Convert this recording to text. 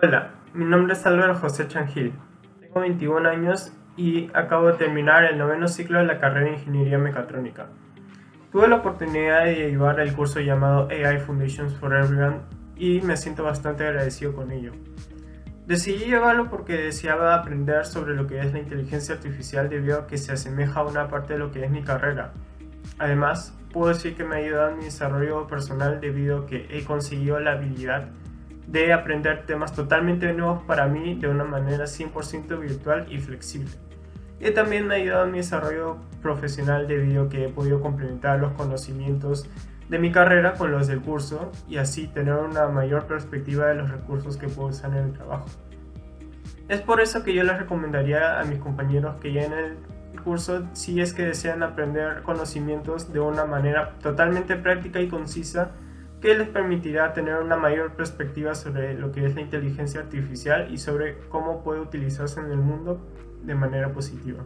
Hola, mi nombre es Álvaro José Changil, tengo 21 años y acabo de terminar el noveno ciclo de la carrera de Ingeniería Mecatrónica. Tuve la oportunidad de llevar el curso llamado AI Foundations for Everyone y me siento bastante agradecido con ello. Decidí llevarlo porque deseaba aprender sobre lo que es la inteligencia artificial debido a que se asemeja a una parte de lo que es mi carrera. Además, puedo decir que me ha ayudado en mi desarrollo personal debido a que he conseguido la habilidad de aprender temas totalmente nuevos para mí de una manera 100% virtual y flexible. Y también me ha ayudado en mi desarrollo profesional debido a que he podido complementar los conocimientos de mi carrera con los del curso y así tener una mayor perspectiva de los recursos que puedo usar en el trabajo. Es por eso que yo les recomendaría a mis compañeros que ya en el curso si es que desean aprender conocimientos de una manera totalmente práctica y concisa que les permitirá tener una mayor perspectiva sobre lo que es la inteligencia artificial y sobre cómo puede utilizarse en el mundo de manera positiva.